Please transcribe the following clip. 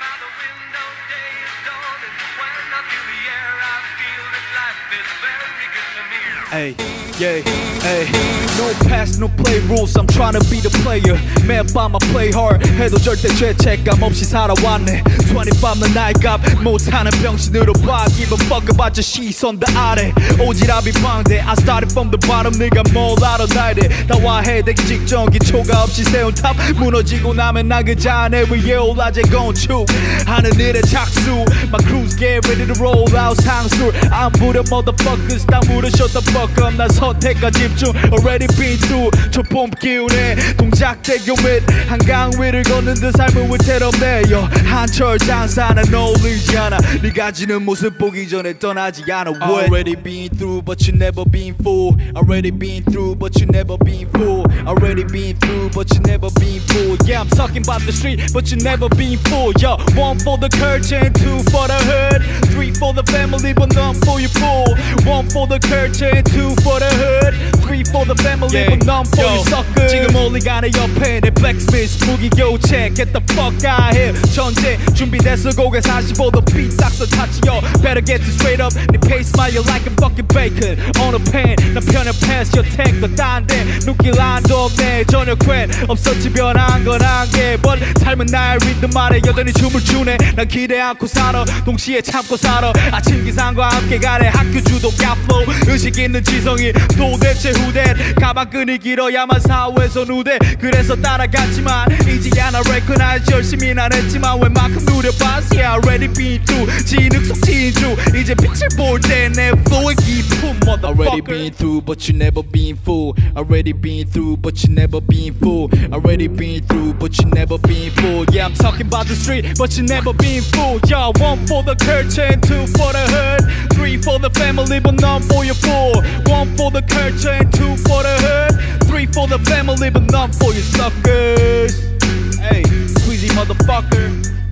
by the window, day is dawning. When I feel the air, I feel that life is. Hey, yeah, hey. No pass, no play rules. I'm trying to be the player. 매일 밤 I play hard. 해도 절대 죄책감 없이 살아왔네. 25는 나이값 못하는 병신으로 봐. Give a fuck about your 시선 다 아래. 오지랖이 방대. I started from the bottom. 네가 뭘 알아 대해. 다와해 되기 직전 기초가 없이 세운 탑. 무너지고 나면 나그 잔에 위에 올라제 건축. 하늘의 착수. My crews get ready to roll out 상술. 안 부려 motherfuckers. 다 the fuck up. 난 선택과 집중. Already been through. 초봄 기운에 동작대교 및 한강 위를 걷는 듯 삶은 위태롭네요. 한철 장사는 어울리지 않아. 네 가 지는 모습 보기 전에 떠나지 않아. What? Already been through, but you never been fool. Already been through, but you never been fool. Already been through, but you never been fool. Yeah, I'm talking about the street, but you never been fool. Yo, one for the curtain, two for the hood, three for the family, but none for your fool. One for the curtain, two for the hood, three for the family, but none for your sucker. 지금 올리가는 옆에 내 blacksmith 무기 교체. Get the fuck out here. 전제 준비됐어 고개 45도 삐딱서 타치요. Better get this straight up. 네 pace smile like a fucking bacon on a pan. 나 편해 pass your tank 딴데 눈길 안도 없네 전혀 괜 없었지 변한 건 한개 But 삶은 나의 리듬 아래 여전히 춤을 추네 난 기대 않고 살아 동시에 참고 살아 아침 기상과 함께 가래 학교 주도 값flow 의식 있는 지성이 도대체 후대 가방끈이 길어야만 사회에서 누대 그래서 따라갔지만 이제야 나 recognize 열심히 난 했지만 웬만큼 누려봤어 Yeah already been through 진흙 속 진주 이제 빛을 볼 때 내 flow의 기품 Already motherfucker been through, but you never been fool. Already been through, but you never been fool. Already been through, but you never been fool. Yeah, I'm talking about the street, but you never been fooled. Yo, one for the curtain, two for the hood, three for the family, but none for your four. One for the culture and two for the hood. Three for the family, but none for your suckers. Hey, squeezy motherfucker.